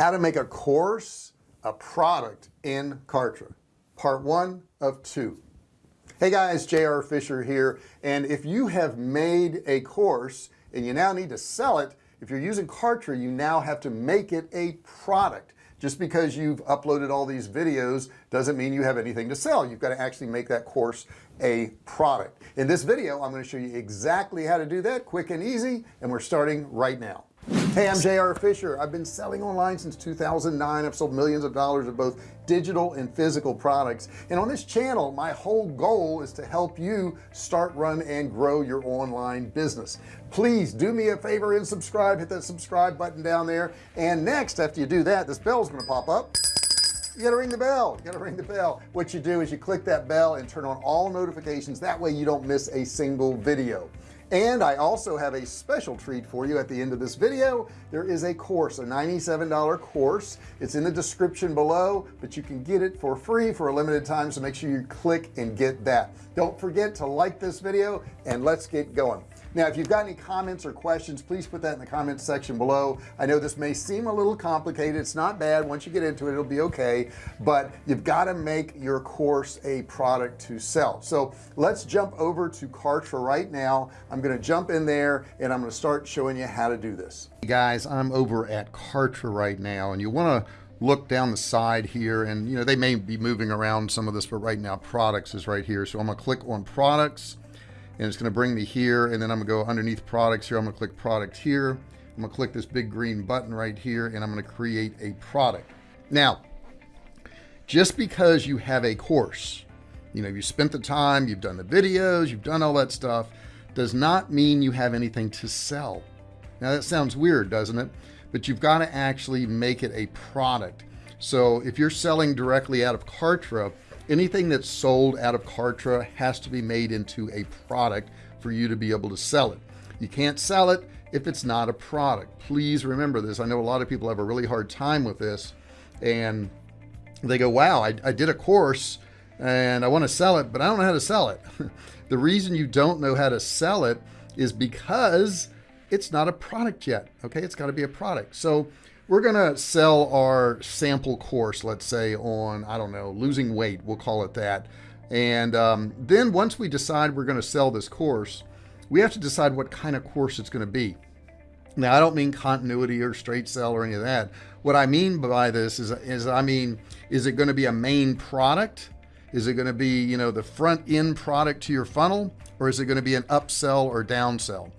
how to make a course a product in Kartra. Part one of two. Hey guys JR Fisher here and if you have made a course and you now need to sell it if you're using Kartra you now have to make it a product. Just because you've uploaded all these videos doesn't mean you have anything to sell. You've got to actually make that course a product. In this video I'm going to show you exactly how to do that quick and easy and we're starting right now hey I'm JR Fisher I've been selling online since 2009 I've sold millions of dollars of both digital and physical products. And on this channel my whole goal is to help you start run and grow your online business. Please do me a favor and subscribe. Hit that subscribe button down there. And next after you do that this bell is going to pop up. You gotta ring the bell. You gotta ring the bell. What you do is you click that bell and turn on all notifications. That way you don't miss a single video and I also have a special treat for you at the end of this video. There is a course a $97 course. It's in the description below but you can get it for free for a limited time so make sure you click and get that. Don't forget to like this video and let's get going now if you've got any comments or questions please put that in the comments section below. I know this may seem a little complicated. It's not bad. Once you get into it it'll be okay. But you've got to make your course a product to sell. So let's jump over to Kartra right now. I'm going to jump in there and I'm going to start showing you how to do this. Guys I'm over at Kartra right now and you want to look down the side here and you know they may be moving around some of this but right now products is right here. So I'm gonna click on products and it's going to bring me here and then I'm gonna go underneath products here. I'm gonna click product here. I'm gonna click this big green button right here and I'm gonna create a product. Now just because you have a course you know you spent the time you've done the videos you've done all that stuff does not mean you have anything to sell. Now that sounds weird doesn't it? But you've got to actually make it a product. So if you're selling directly out of Kartra anything that's sold out of Kartra has to be made into a product for you to be able to sell it. You can't sell it if it's not a product. Please remember this. I know a lot of people have a really hard time with this and they go wow I, I did a course and I want to sell it but I don't know how to sell it. The reason you don't know how to sell it is because it's not a product yet okay? It's got to be a product. So we're gonna sell our sample course let's say on I don't know losing weight we'll call it that. And um, then once we decide we're going to sell this course we have to decide what kind of course it's going to be. Now I don't mean continuity or straight sell or any of that. What I mean by this is is I mean is it going to be a main product? Is it going to be you know the front end product to your funnel or is it going to be an upsell or downsell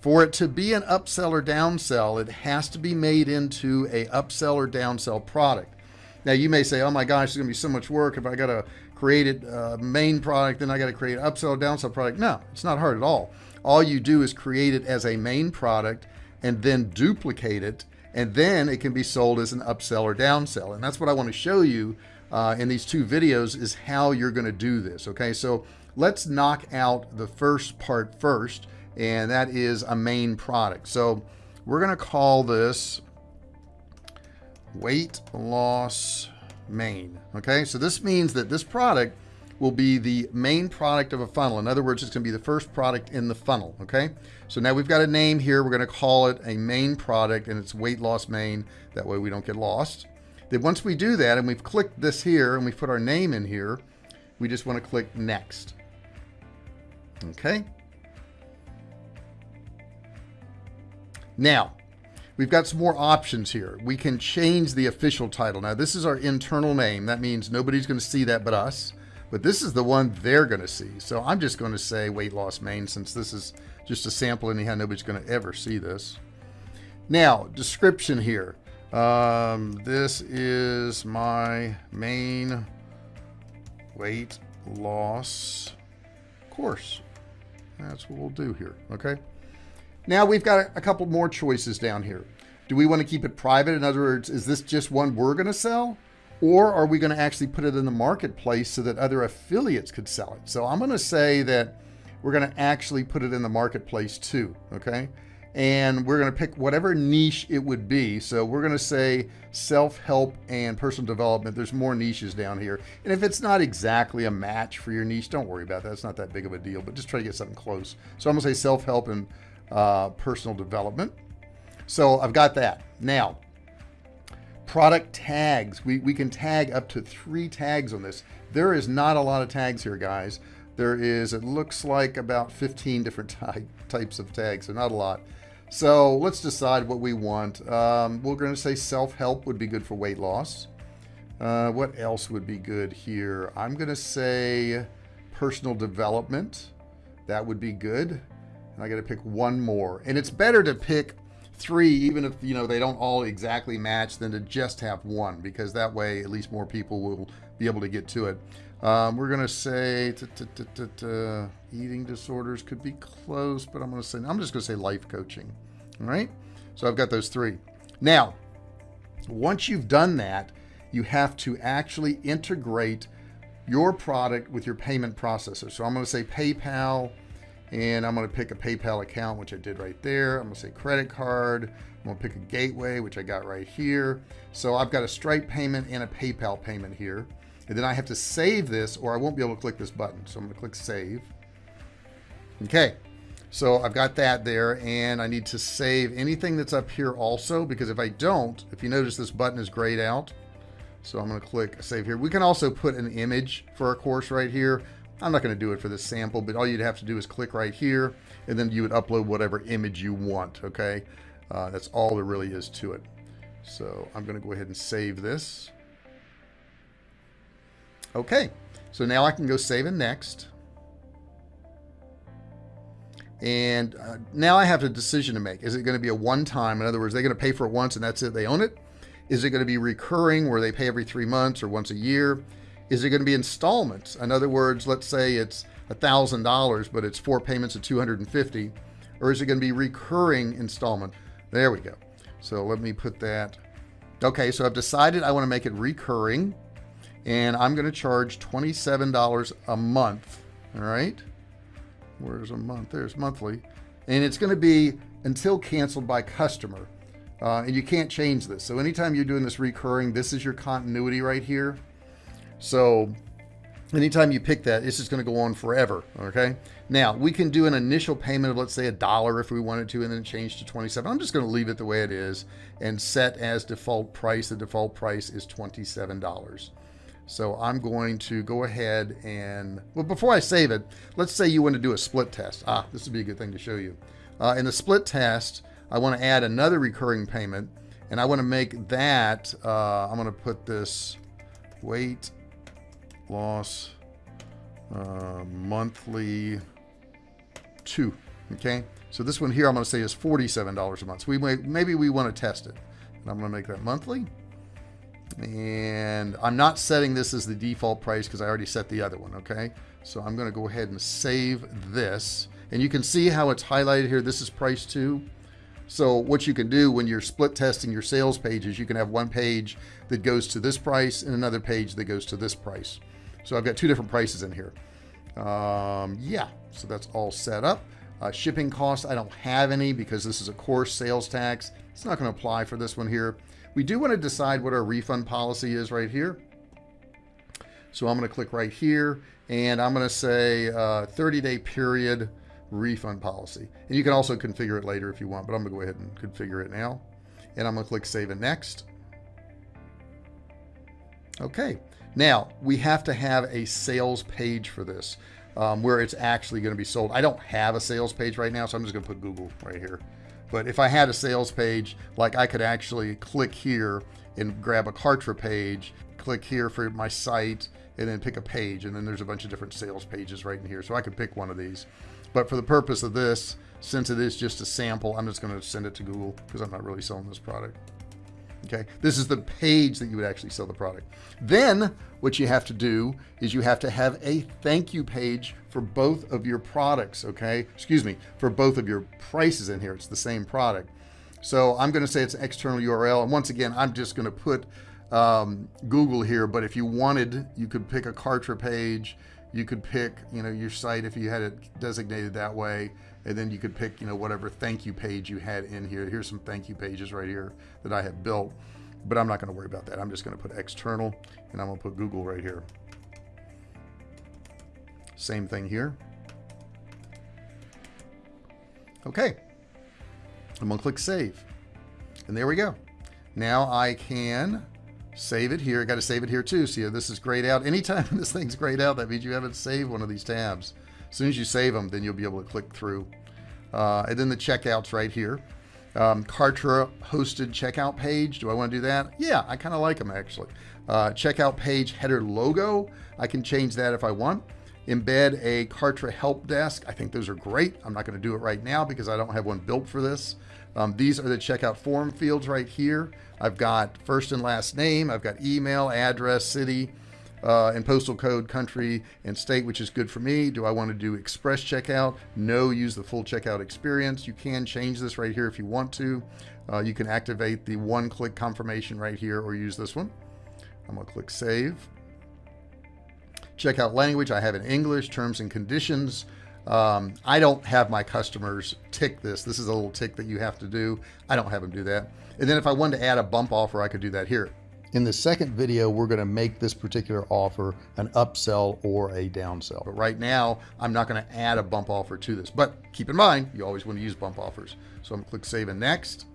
for it to be an upsell or downsell, it has to be made into a upsell or downsell product. Now you may say, oh my gosh, it's gonna be so much work if I gotta create a uh, main product, then I gotta create an upsell or downsell product. No, it's not hard at all. All you do is create it as a main product and then duplicate it and then it can be sold as an upsell or downsell. And that's what I want to show you uh, in these two videos is how you're going to do this. Okay, so let's knock out the first part first and that is a main product. So we're going to call this weight loss main. Okay, so this means that this product will be the main product of a funnel. In other words, it's going to be the first product in the funnel. Okay, so now we've got a name here. We're going to call it a main product and it's weight loss main. That way we don't get lost. Then once we do that and we've clicked this here and we put our name in here, we just want to click next. Okay, Now, we've got some more options here. We can change the official title. Now, this is our internal name. That means nobody's going to see that but us. But this is the one they're going to see. So I'm just going to say weight loss main since this is just a sample anyhow. Nobody's going to ever see this. Now, description here. Um, this is my main weight loss course. That's what we'll do here. Okay. Now we've got a couple more choices down here. Do we want to keep it private? In other words, is this just one we're going to sell? Or are we going to actually put it in the marketplace so that other affiliates could sell it? So I'm going to say that we're going to actually put it in the marketplace too. Okay. And we're going to pick whatever niche it would be. So we're going to say self-help and personal development. There's more niches down here. And if it's not exactly a match for your niche, don't worry about that. It's not that big of a deal, but just try to get something close. So I'm going to say self-help and uh, personal development. So I've got that. Now, product tags. We, we can tag up to three tags on this. There is not a lot of tags here guys. There is it looks like about 15 different ty types of tags so not a lot. So let's decide what we want. Um, we're going to say self-help would be good for weight loss. Uh, what else would be good here? I'm gonna say personal development. That would be good and I got to pick one more. And it's better to pick three even if you know they don't all exactly match than to just have one because that way at least more people will be able to get to it. Um, we're gonna say eating disorders could be close but I'm gonna say I'm just gonna say life coaching all right? So I've got those three. Now once you've done that you have to actually integrate your product with your payment processor. So I'm gonna say PayPal and I'm going to pick a PayPal account which I did right there. I'm gonna say credit card. I'm gonna pick a gateway which I got right here. So I've got a Stripe payment and a PayPal payment here. And then I have to save this or I won't be able to click this button. So I'm gonna click save. Okay so I've got that there and I need to save anything that's up here also because if I don't if you notice this button is grayed out. So I'm going to click save here. We can also put an image for our course right here I'm not going to do it for this sample, but all you'd have to do is click right here and then you would upload whatever image you want. Okay. Uh, that's all there really is to it. So I'm going to go ahead and save this. Okay. So now I can go save and next. And uh, now I have a decision to make. Is it going to be a one time? In other words, they're going to pay for it once and that's it. They own it. Is it going to be recurring where they pay every three months or once a year? Is it going to be installments? In other words, let's say it's a thousand dollars, but it's four payments of 250, or is it going to be recurring installment? There we go. So let me put that. Okay, so I've decided I want to make it recurring and I'm going to charge $27 a month. All right. Where's a month? There's monthly. And it's going to be until canceled by customer. Uh, and you can't change this. So anytime you're doing this recurring, this is your continuity right here. So anytime you pick that, it's just going to go on forever. Okay. Now we can do an initial payment of let's say a dollar if we wanted to, and then change to 27. I'm just going to leave it the way it is and set as default price. The default price is $27. So I'm going to go ahead and, well, before I save it, let's say you want to do a split test. Ah, this would be a good thing to show you. Uh, in the split test, I want to add another recurring payment and I want to make that, uh, I'm going to put this weight loss uh, monthly two. Okay. So this one here, I'm going to say is $47 a month. So we may, maybe we want to test it. And I'm going to make that monthly. And I'm not setting this as the default price because I already set the other one. Okay. So I'm going to go ahead and save this. And you can see how it's highlighted here. This is price two. So what you can do when you're split testing your sales pages, you can have one page that goes to this price and another page that goes to this price. So I've got two different prices in here. Um, yeah, so that's all set up. Uh, shipping costs, I don't have any because this is a course sales tax. It's not going to apply for this one here. We do want to decide what our refund policy is right here. So I'm going to click right here and I'm going to say uh, 30 day period refund policy. And you can also configure it later if you want, but I'm going to go ahead and configure it now. And I'm going to click save and next. Okay. Now we have to have a sales page for this um, where it's actually going to be sold. I don't have a sales page right now, so I'm just going to put Google right here. But if I had a sales page, like I could actually click here and grab a Kartra page, click here for my site, and then pick a page. And then there's a bunch of different sales pages right in here. So I could pick one of these. But for the purpose of this, since it is just a sample, I'm just going to send it to Google because I'm not really selling this product. Okay, this is the page that you would actually sell the product. Then what you have to do is you have to have a thank you page for both of your products. Okay, excuse me, for both of your prices in here. It's the same product. So I'm going to say it's an external URL. And once again, I'm just going to put um, Google here. But if you wanted, you could pick a Kartra page you could pick you know your site if you had it designated that way and then you could pick you know whatever thank you page you had in here. Here's some thank you pages right here that I have built but I'm not going to worry about that. I'm just going to put external and I'm going to put Google right here. Same thing here. Okay. I'm gonna click save. And there we go. Now I can save it here. I got to save it here too. See this is grayed out. Anytime this thing's grayed out that means you haven't saved one of these tabs as soon as you save them then you'll be able to click through. Uh, and then the checkouts right here. Um, Kartra hosted checkout page. Do I want to do that? Yeah I kind of like them actually. Uh, checkout page header logo. I can change that if I want. Embed a Kartra help desk. I think those are great. I'm not going to do it right now because I don't have one built for this. Um, these are the checkout form fields right here. I've got first and last name. I've got email address city uh, and postal code country and state which is good for me. Do I want to do express checkout? No use the full checkout experience. You can change this right here if you want to. Uh, you can activate the one-click confirmation right here or use this one. I'm gonna click save. Checkout language I have in English terms and conditions. Um, I don't have my customers tick this. This is a little tick that you have to do. I don't have them do that. And then if I wanted to add a bump offer I could do that here in the second video we're going to make this particular offer an upsell or a downsell. But right now I'm not going to add a bump offer to this. But keep in mind you always want to use bump offers. So I'm gonna click save and next.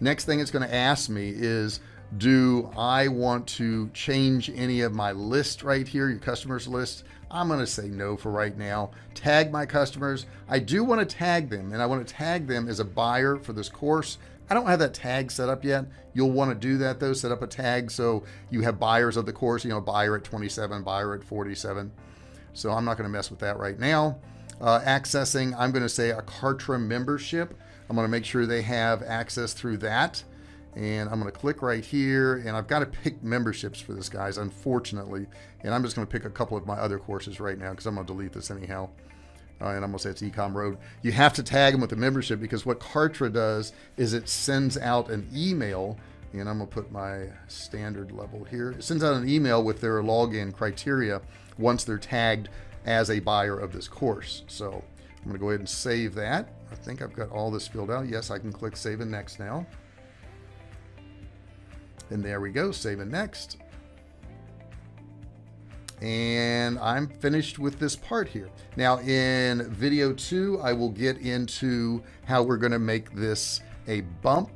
Next thing it's going to ask me is do I want to change any of my list right here your customers list? I'm going to say no for right now. Tag my customers. I do want to tag them and I want to tag them as a buyer for this course I don't have that tag set up yet. You'll want to do that though set up a tag so you have buyers of the course you know buyer at 27 buyer at 47 so I'm not going to mess with that right now. Uh, accessing I'm going to say a Kartra membership. I'm going to make sure they have access through that. And I'm going to click right here and I've got to pick memberships for this guys unfortunately. And I'm just going to pick a couple of my other courses right now because I'm going to delete this anyhow uh, and I'm gonna say it's ecom road you have to tag them with the membership because what Kartra does is it sends out an email and I'm gonna put my standard level here. It sends out an email with their login criteria once they're tagged as a buyer of this course. So I'm gonna go ahead and save that. I think I've got all this filled out. Yes I can click save and next now. And there we go save and next and I'm finished with this part here. Now in video two I will get into how we're going to make this a bump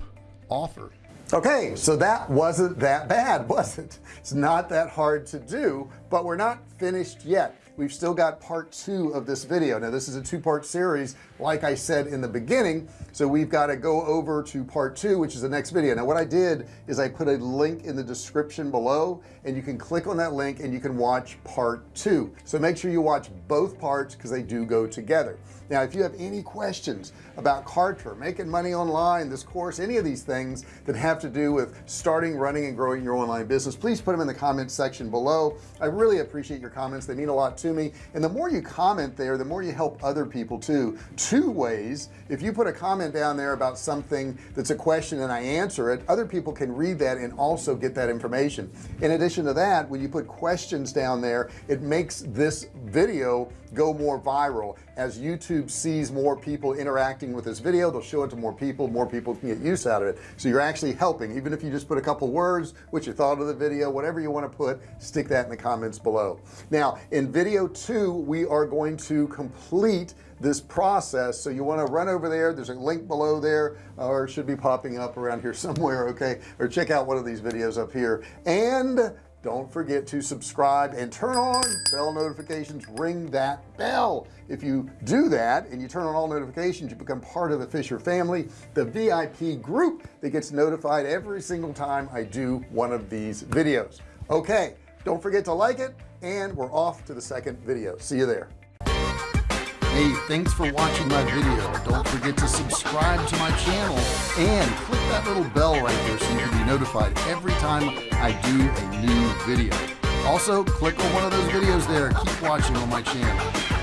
offer. Okay so that wasn't that bad was it? It's not that hard to do but we're not finished yet we've still got part two of this video. Now this is a two-part series like I said in the beginning so we've got to go over to part two which is the next video. Now what I did is I put a link in the description below and you can click on that link and you can watch part two. So make sure you watch both parts because they do go together now if you have any questions about Kartra making money online this course any of these things that have to do with starting running and growing your online business please put them in the comments section below. I really appreciate your comments. They mean a lot to me. And the more you comment there the more you help other people too. Two ways if you put a comment down there about something that's a question and I answer it other people can read that and also get that information. In addition to that when you put questions down there it makes this video go more viral. As YouTube sees more people interacting with this video they'll show it to more people more people can get use out of it. So you're actually helping even if you just put a couple words what you thought of the video whatever you want to put stick that in the comments below. Now in video two we are going to complete this process so you want to run over there there's a link below there or should be popping up around here somewhere okay? Or check out one of these videos up here. And don't forget to subscribe and turn on bell notifications. Ring that bell. If you do that and you turn on all notifications you become part of the Fisher family the VIP group that gets notified every single time I do one of these videos. Okay don't forget to like it and we're off to the second video. See you there Hey, thanks for watching my video. Don't forget to subscribe to my channel and click that little bell right there so you can be notified every time I do a new video. Also, click on one of those videos there. Keep watching on my channel.